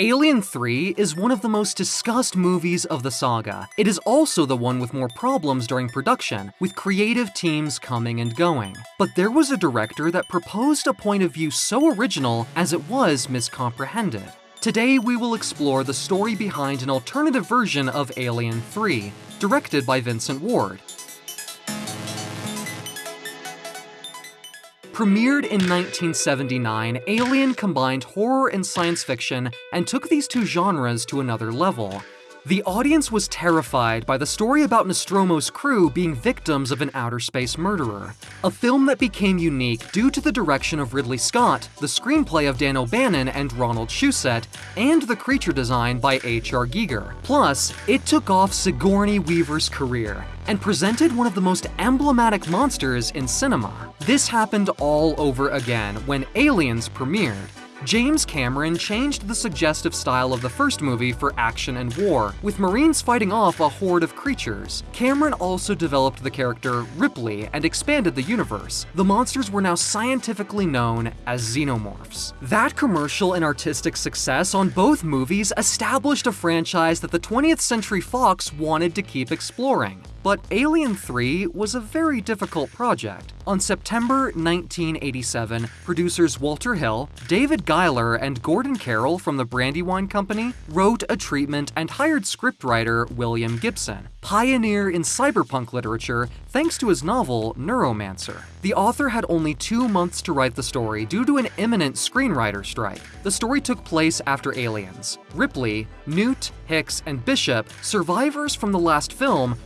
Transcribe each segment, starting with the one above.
Alien 3 is one of the most discussed movies of the saga. It is also the one with more problems during production, with creative teams coming and going. But there was a director that proposed a point of view so original as it was miscomprehended. Today we will explore the story behind an alternative version of Alien 3, directed by Vincent Ward, Premiered in 1979, Alien combined horror and science fiction and took these two genres to another level. The audience was terrified by the story about Nostromo's crew being victims of an outer space murderer, a film that became unique due to the direction of Ridley Scott, the screenplay of Dan O'Bannon and Ronald Shusett, and the creature design by H.R. Giger. Plus, it took off Sigourney Weaver's career and presented one of the most emblematic monsters in cinema. This happened all over again when Aliens premiered, James Cameron changed the suggestive style of the first movie for action and war, with Marines fighting off a horde of creatures. Cameron also developed the character Ripley and expanded the universe. The monsters were now scientifically known as xenomorphs. That commercial and artistic success on both movies established a franchise that the 20th Century Fox wanted to keep exploring. But Alien 3 was a very difficult project. On September 1987, producers Walter Hill, David Giler, and Gordon Carroll from the Brandywine Company wrote a treatment and hired scriptwriter William Gibson, pioneer in cyberpunk literature thanks to his novel Neuromancer. The author had only two months to write the story due to an imminent screenwriter strike. The story took place after Aliens. Ripley, Newt, Hicks, and Bishop, survivors from the last film,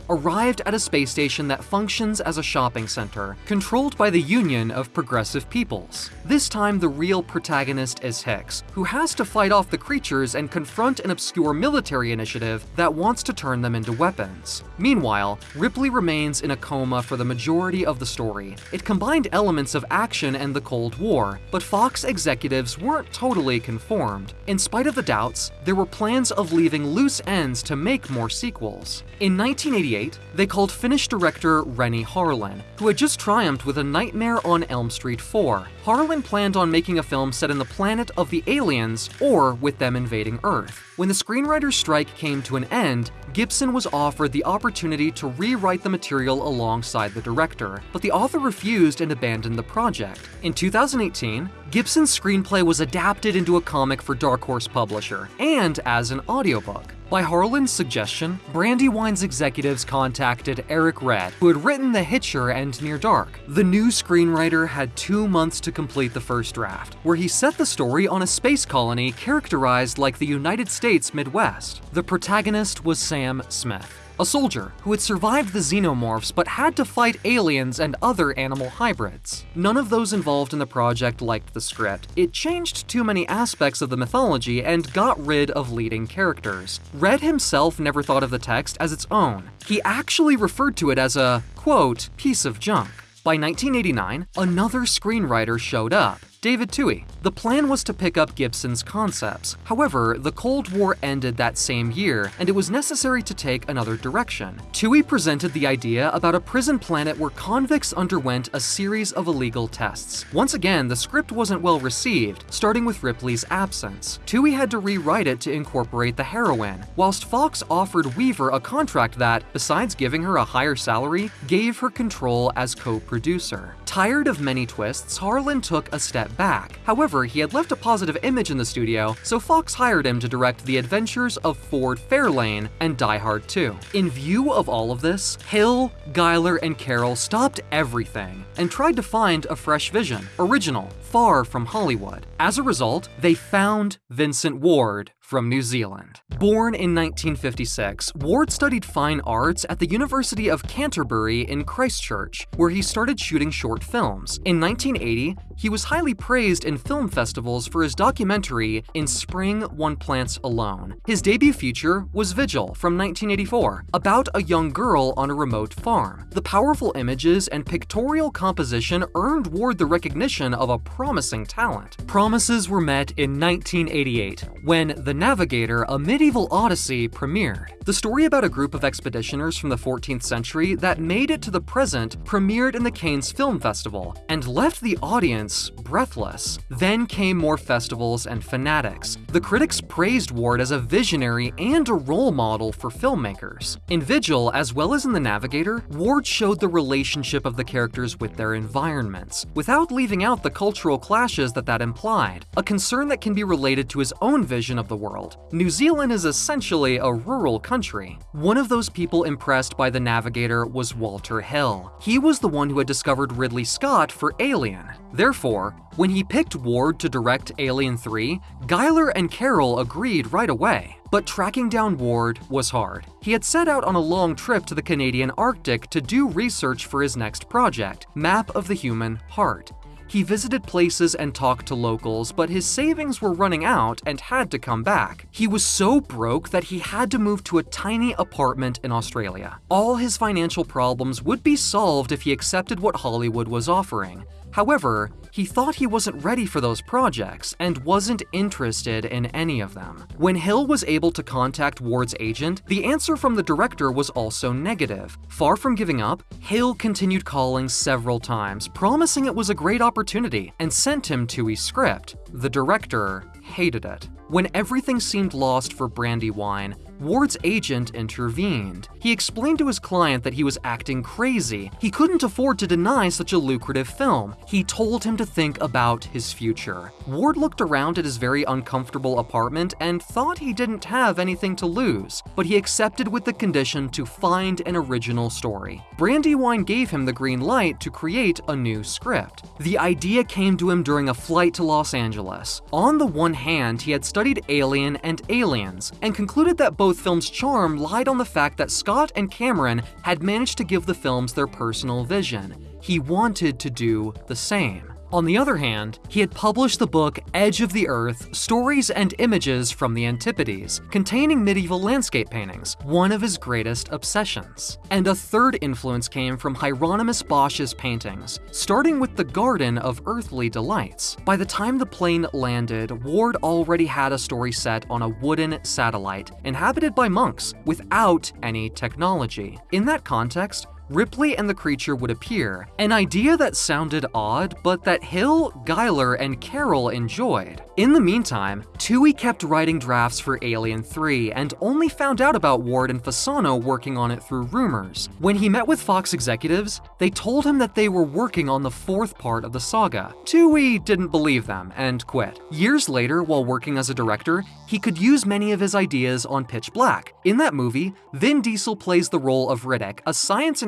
arrived at a space station that functions as a shopping center, controlled by the Union of Progressive Peoples. This time, the real protagonist is Hicks, who has to fight off the creatures and confront an obscure military initiative that wants to turn them into weapons. Meanwhile, Ripley remains in a coma for the majority of the story. It combined elements of action and the Cold War, but Fox executives weren't totally conformed. In spite of the doubts, there were plans of leaving loose ends to make more sequels. In 1988, they called Finnish director Renny Harlin, who had just triumphed with A Nightmare on Elm Street 4. Harlin planned on making a film set in the planet of the aliens or with them invading Earth. When the screenwriter's strike came to an end, Gibson was offered the opportunity to rewrite the material alongside the director, but the author refused and abandoned the project. In 2018, Gibson's screenplay was adapted into a comic for Dark Horse Publisher, and as an audiobook. By Harlin's suggestion, Brandywine's executives contacted Eric Red, who had written The Hitcher and Near Dark. The new screenwriter had two months to complete the first draft, where he set the story on a space colony characterized like the United States Midwest. The protagonist was Sam Smith a soldier who had survived the xenomorphs but had to fight aliens and other animal hybrids. None of those involved in the project liked the script. It changed too many aspects of the mythology and got rid of leading characters. Red himself never thought of the text as its own. He actually referred to it as a, quote, piece of junk. By 1989, another screenwriter showed up, David Twohy. The plan was to pick up Gibson's concepts. However, the Cold War ended that same year, and it was necessary to take another direction. Twohy presented the idea about a prison planet where convicts underwent a series of illegal tests. Once again, the script wasn't well received, starting with Ripley's absence. Twohy had to rewrite it to incorporate the heroine, whilst Fox offered Weaver a contract that, besides giving her a higher salary, gave her control as co-producer. Tired of many twists, Harlin took a step back. However, he had left a positive image in the studio, so Fox hired him to direct The Adventures of Ford Fairlane and Die Hard 2. In view of all of this, Hill, Giler, and Carroll stopped everything and tried to find a fresh vision, original, far from Hollywood. As a result, they found Vincent Ward from New Zealand. Born in 1956, Ward studied fine arts at the University of Canterbury in Christchurch, where he started shooting short films. In 1980, he was highly praised in film festivals for his documentary In Spring One Plants Alone. His debut feature was Vigil from 1984, about a young girl on a remote farm. The powerful images and pictorial composition earned Ward the recognition of a promising talent. Promises were met in 1988, when The Navigator, a medieval odyssey, premiered. The story about a group of expeditioners from the 14th century that made it to the present premiered in the Cannes Film Festival, and left the audience breathless. Then came more festivals and fanatics. The critics praised Ward as a visionary and a role model for filmmakers. In Vigil, as well as in The Navigator, Ward showed the relationship of the characters with their environments, without leaving out the cultural clashes that that implied, a concern that can be related to his own vision of the world. New Zealand is essentially a rural country. One of those people impressed by The Navigator was Walter Hill. He was the one who had discovered Ridley Scott for Alien. Therefore, when he picked Ward to direct Alien 3, Giler and Carroll agreed right away. But tracking down Ward was hard. He had set out on a long trip to the Canadian Arctic to do research for his next project, Map of the Human Heart. He visited places and talked to locals, but his savings were running out and had to come back. He was so broke that he had to move to a tiny apartment in Australia. All his financial problems would be solved if he accepted what Hollywood was offering. However, he thought he wasn't ready for those projects and wasn't interested in any of them. When Hill was able to contact Ward's agent, the answer from the director was also negative. Far from giving up, Hill continued calling several times, promising it was a great opportunity, and sent him Twohy's script. The director hated it. When everything seemed lost for Brandywine, Ward's agent intervened. He explained to his client that he was acting crazy. He couldn't afford to deny such a lucrative film. He told him to think about his future. Ward looked around at his very uncomfortable apartment and thought he didn't have anything to lose, but he accepted with the condition to find an original story. Brandywine gave him the green light to create a new script. The idea came to him during a flight to Los Angeles. On the one hand, he had studied Alien and Aliens, and concluded that both films' charm lied on the fact that Scott and Cameron had managed to give the films their personal vision. He wanted to do the same. On the other hand, he had published the book Edge of the Earth Stories and Images from the Antipodes, containing medieval landscape paintings, one of his greatest obsessions. And a third influence came from Hieronymus Bosch's paintings, starting with the Garden of Earthly Delights. By the time the plane landed, Ward already had a story set on a wooden satellite, inhabited by monks, without any technology. In that context, Ripley and the creature would appear, an idea that sounded odd, but that Hill, Giler, and Carroll enjoyed. In the meantime, Twohy kept writing drafts for Alien 3 and only found out about Ward and Fasano working on it through rumors. When he met with Fox executives, they told him that they were working on the fourth part of the saga. Twohy didn't believe them and quit. Years later, while working as a director, he could use many of his ideas on Pitch Black. In that movie, Vin Diesel plays the role of Riddick, a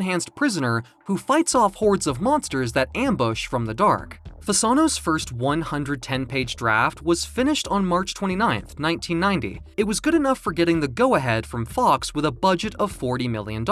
science-enhanced prisoner who fights off hordes of monsters that ambush from the dark. Fasano's first 110-page draft was finished on March 29, 1990. It was good enough for getting the go-ahead from Fox with a budget of $40 million.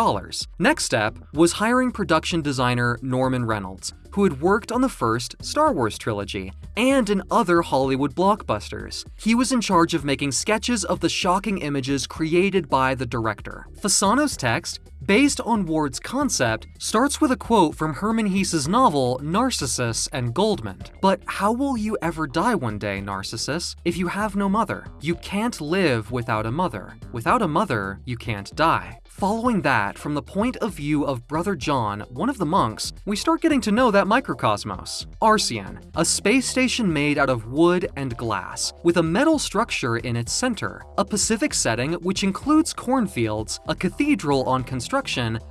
Next step was hiring production designer Norman Reynolds, who had worked on the first Star Wars trilogy and in other Hollywood blockbusters. He was in charge of making sketches of the shocking images created by the director. Fasano's text, based on Ward's concept, starts with a quote from Hermann Hesse's novel Narcissus and Goldmund. But how will you ever die one day, Narcissus, if you have no mother? You can't live without a mother. Without a mother, you can't die. Following that, from the point of view of Brother John, one of the monks, we start getting to know that microcosmos. Arceon, a space station made out of wood and glass, with a metal structure in its center, a Pacific setting which includes cornfields, a cathedral on construction,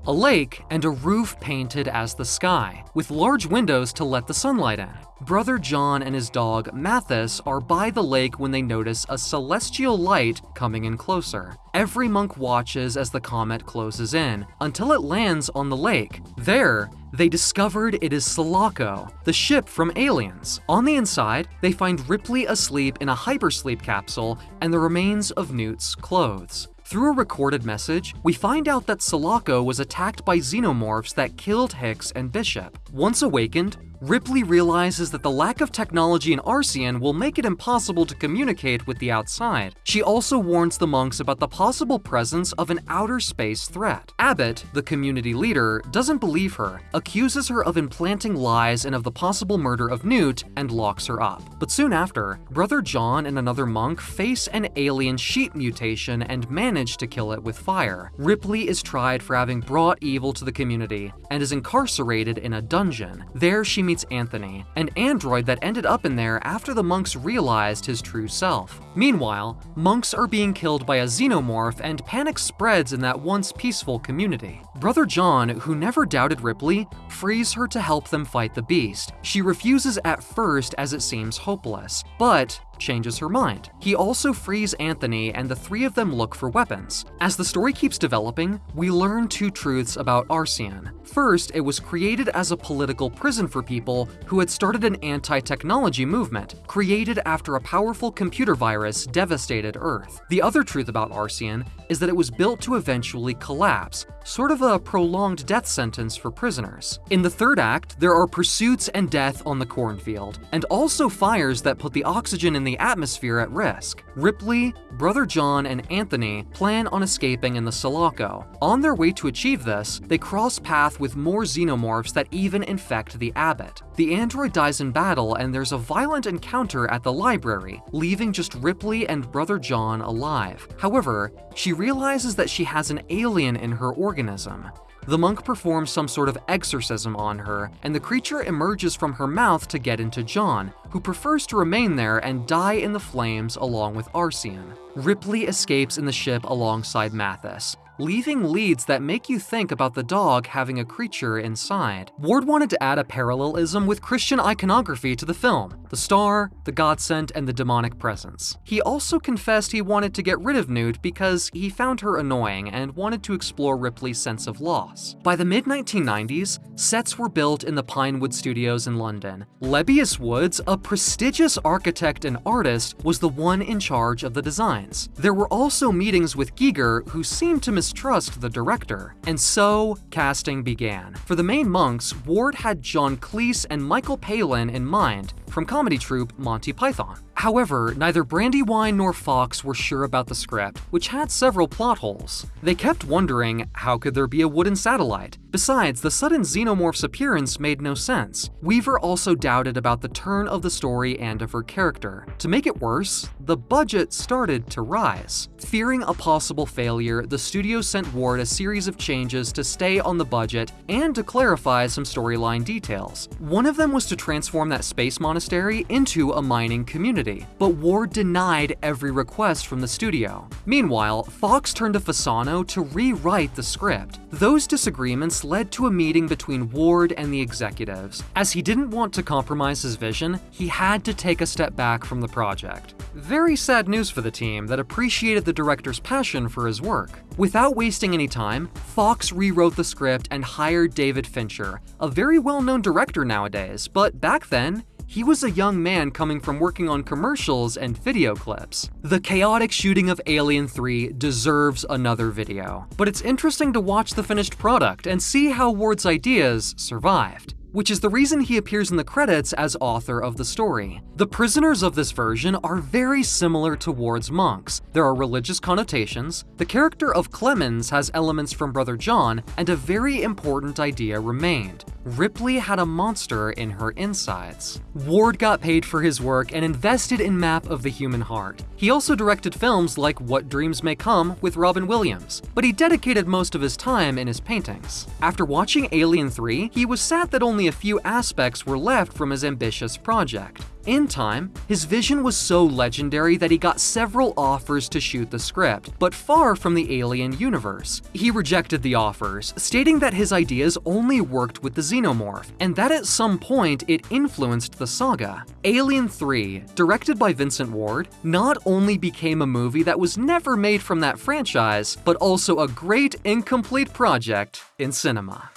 a lake, and a roof painted as the sky, with large windows to let the sunlight in. Brother John and his dog, Mathis, are by the lake when they notice a celestial light coming in closer. Every monk watches as the comet closes in, until it lands on the lake. There, they discovered it is Sulaco, the ship from Aliens. On the inside, they find Ripley asleep in a hypersleep capsule and the remains of Newt's clothes. Through a recorded message, we find out that Sulaco was attacked by xenomorphs that killed Hicks and Bishop. Once awakened, Ripley realizes that the lack of technology in Arceon will make it impossible to communicate with the outside. She also warns the monks about the possible presence of an outer space threat. Abbott, the community leader, doesn't believe her, accuses her of implanting lies and of the possible murder of Newt, and locks her up. But soon after, Brother John and another monk face an alien sheep mutation and manage to kill it with fire. Ripley is tried for having brought evil to the community and is incarcerated in a dungeon. There she meets Anthony, an android that ended up in there after the monks realized his true self. Meanwhile, monks are being killed by a xenomorph and panic spreads in that once peaceful community. Brother John, who never doubted Ripley, frees her to help them fight the beast. She refuses at first as it seems hopeless, but changes her mind. He also frees Anthony and the three of them look for weapons. As the story keeps developing, we learn two truths about Arceon. First, it was created as a political prison for people who had started an anti-technology movement, created after a powerful computer virus devastated Earth. The other truth about Arceon is that it was built to eventually collapse, sort of a prolonged death sentence for prisoners. In the third act, there are pursuits and death on the cornfield, and also fires that put the oxygen in the atmosphere at risk. Ripley, Brother John, and Anthony plan on escaping in the Sulaco. On their way to achieve this, they cross path with more xenomorphs that even infect the abbot. The android dies in battle and there's a violent encounter at the library, leaving just Ripley and Brother John alive. However, she realizes that she has an alien in her organism. The monk performs some sort of exorcism on her, and the creature emerges from her mouth to get into John, who prefers to remain there and die in the flames along with Arceon. Ripley escapes in the ship alongside Mathis, leaving leads that make you think about the dog having a creature inside. Ward wanted to add a parallelism with Christian iconography to the film, the star, the godsent, and the demonic presence. He also confessed he wanted to get rid of Newt because he found her annoying and wanted to explore Ripley's sense of loss. By the mid-1990s, sets were built in the Pinewood Studios in London. Lebbeus Woods, a prestigious architect and artist, was the one in charge of the designs. There were also meetings with Giger, who seemed to mistrust the director. And so, casting began. For the main monks, Ward had John Cleese and Michael Palin in mind, from comedy troupe Monty Python. However, neither Brandywine nor Fox were sure about the script, which had several plot holes. They kept wondering, how could there be a wooden satellite? Besides, the sudden xenomorph's appearance made no sense. Weaver also doubted about the turn of the story and of her character. To make it worse, the budget started to rise. Fearing a possible failure, the studio sent Ward a series of changes to stay on the budget and to clarify some storyline details. One of them was to transform that space monastery into a mining community, but Ward denied every request from the studio. Meanwhile, Fox turned to Fasano to rewrite the script. Those disagreements led to a meeting between Ward and the executives. As he didn't want to compromise his vision, he had to take a step back from the project. Very sad news for the team that appreciated the director's passion for his work. Without wasting any time, Fox rewrote the script and hired David Fincher, a very well-known director nowadays, but back then, he was a young man coming from working on commercials and video clips. The chaotic shooting of Alien 3 deserves another video, but it's interesting to watch the finished product and see how Ward's ideas survived which is the reason he appears in the credits as author of the story. The prisoners of this version are very similar to Ward's monks. There are religious connotations, the character of Clemens has elements from Brother John, and a very important idea remained. Ripley had a monster in her insides. Ward got paid for his work and invested in Map of the Human Heart. He also directed films like What Dreams May Come with Robin Williams, but he dedicated most of his time in his paintings. After watching Alien 3, he was sad that only a few aspects were left from his ambitious project. In time, his vision was so legendary that he got several offers to shoot the script, but far from the Alien universe. He rejected the offers, stating that his ideas only worked with the xenomorph, and that at some point it influenced the saga. Alien 3, directed by Vincent Ward, not only became a movie that was never made from that franchise, but also a great incomplete project in cinema.